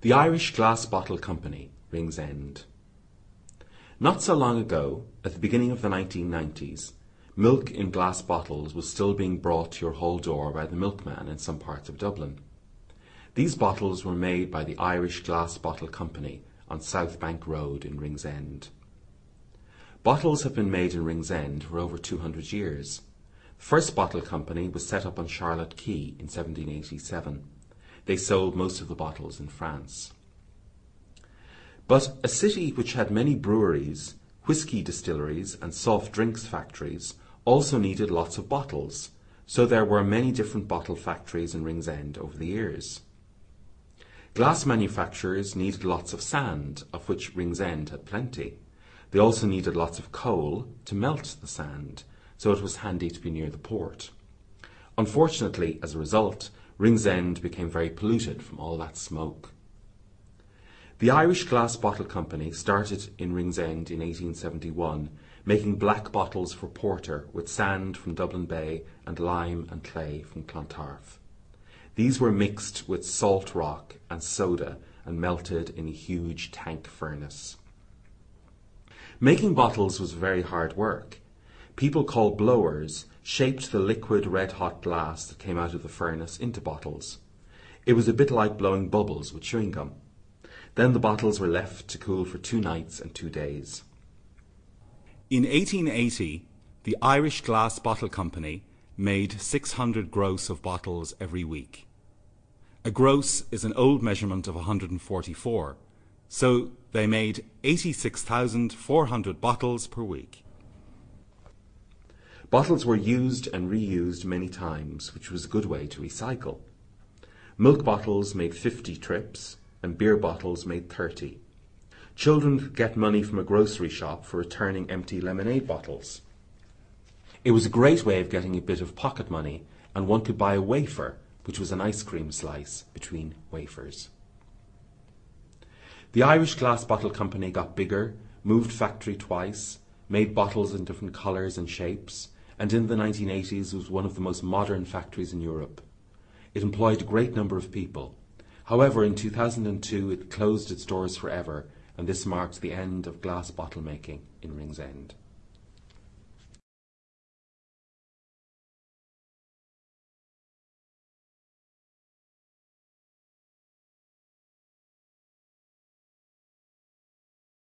The Irish Glass Bottle Company, Ringsend. Not so long ago, at the beginning of the 1990s, milk in glass bottles was still being brought to your hall door by the milkman in some parts of Dublin. These bottles were made by the Irish Glass Bottle Company on South Bank Road in Ringsend. Bottles have been made in Ringsend for over 200 years. The first bottle company was set up on Charlotte Quay in 1787. They sold most of the bottles in France. But a city which had many breweries, whisky distilleries, and soft drinks factories also needed lots of bottles, so there were many different bottle factories in Ringsend over the years. Glass manufacturers needed lots of sand, of which Ringsend had plenty. They also needed lots of coal to melt the sand, so it was handy to be near the port. Unfortunately, as a result, Ringsend became very polluted from all that smoke. The Irish Glass Bottle Company started in Ringsend in 1871, making black bottles for porter with sand from Dublin Bay and lime and clay from Clontarf. These were mixed with salt rock and soda and melted in a huge tank furnace. Making bottles was very hard work. People called blowers shaped the liquid red hot glass that came out of the furnace into bottles. It was a bit like blowing bubbles with chewing gum. Then the bottles were left to cool for two nights and two days. In 1880, the Irish Glass Bottle Company made 600 gross of bottles every week. A gross is an old measurement of 144, so they made 86,400 bottles per week. Bottles were used and reused many times, which was a good way to recycle. Milk bottles made 50 trips, and beer bottles made 30. Children could get money from a grocery shop for returning empty lemonade bottles. It was a great way of getting a bit of pocket money, and one could buy a wafer, which was an ice cream slice between wafers. The Irish Glass Bottle Company got bigger, moved factory twice, made bottles in different colours and shapes, and in the 1980s was one of the most modern factories in Europe. It employed a great number of people. However, in 2002 it closed its doors forever, and this marked the end of glass bottle making in Ringsend.